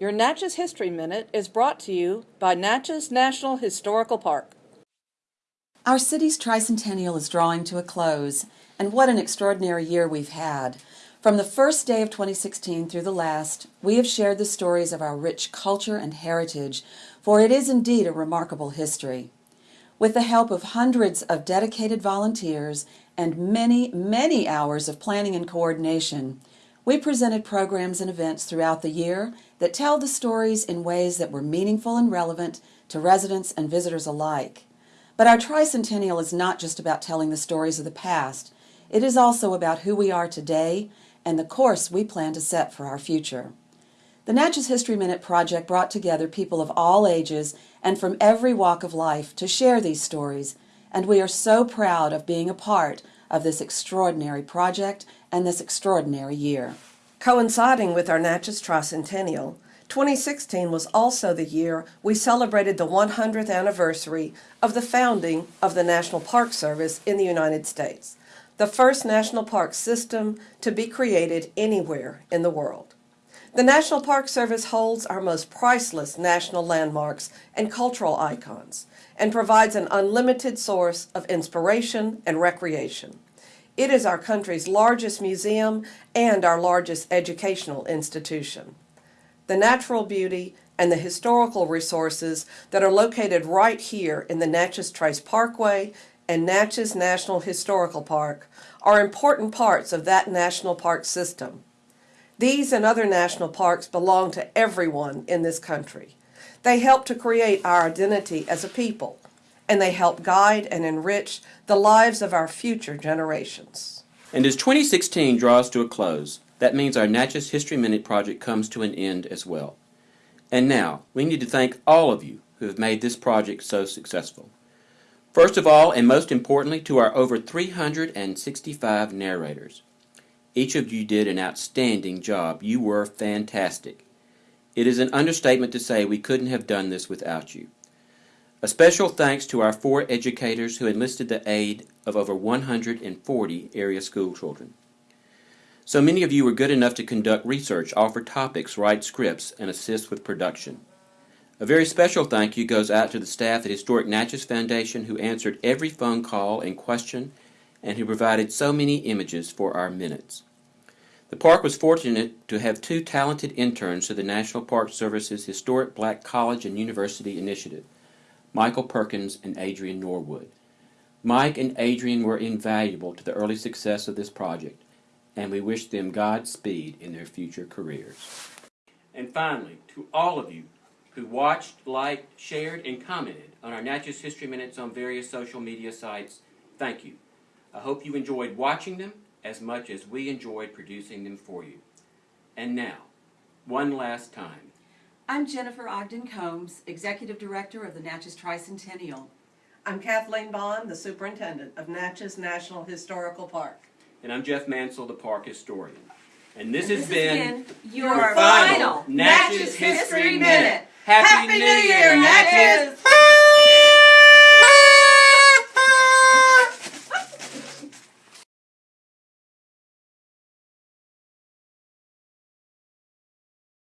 Your Natchez History Minute is brought to you by Natchez National Historical Park. Our city's tricentennial is drawing to a close, and what an extraordinary year we've had. From the first day of 2016 through the last, we have shared the stories of our rich culture and heritage, for it is indeed a remarkable history. With the help of hundreds of dedicated volunteers and many, many hours of planning and coordination, we presented programs and events throughout the year that tell the stories in ways that were meaningful and relevant to residents and visitors alike. But our tricentennial is not just about telling the stories of the past, it is also about who we are today and the course we plan to set for our future. The Natchez History Minute project brought together people of all ages and from every walk of life to share these stories, and we are so proud of being a part of this extraordinary project and this extraordinary year. Coinciding with our Natchez Tricentennial, 2016 was also the year we celebrated the 100th anniversary of the founding of the National Park Service in the United States, the first national park system to be created anywhere in the world. The National Park Service holds our most priceless national landmarks and cultural icons and provides an unlimited source of inspiration and recreation. It is our country's largest museum and our largest educational institution. The natural beauty and the historical resources that are located right here in the Natchez Trace Parkway and Natchez National Historical Park are important parts of that national park system. These and other national parks belong to everyone in this country. They help to create our identity as a people, and they help guide and enrich the lives of our future generations. And as 2016 draws to a close, that means our Natchez History Minute project comes to an end as well. And now, we need to thank all of you who have made this project so successful. First of all, and most importantly, to our over 365 narrators. Each of you did an outstanding job. You were fantastic. It is an understatement to say we couldn't have done this without you. A special thanks to our four educators who enlisted the aid of over 140 area school children. So many of you were good enough to conduct research, offer topics, write scripts, and assist with production. A very special thank you goes out to the staff at Historic Natchez Foundation who answered every phone call and question and who provided so many images for our minutes. The park was fortunate to have two talented interns to the National Park Service's Historic Black College and University Initiative, Michael Perkins and Adrian Norwood. Mike and Adrian were invaluable to the early success of this project, and we wish them Godspeed in their future careers. And finally, to all of you who watched, liked, shared, and commented on our Natchez History Minutes on various social media sites, thank you. I hope you enjoyed watching them as much as we enjoyed producing them for you. And now, one last time. I'm Jennifer Ogden Combs, Executive Director of the Natchez Tricentennial. I'm Kathleen Bond, the Superintendent of Natchez National Historical Park. And I'm Jeff Mansell, the Park Historian. And this, And has this been, your final Natchez History Minute. Happy New Year, Natchez!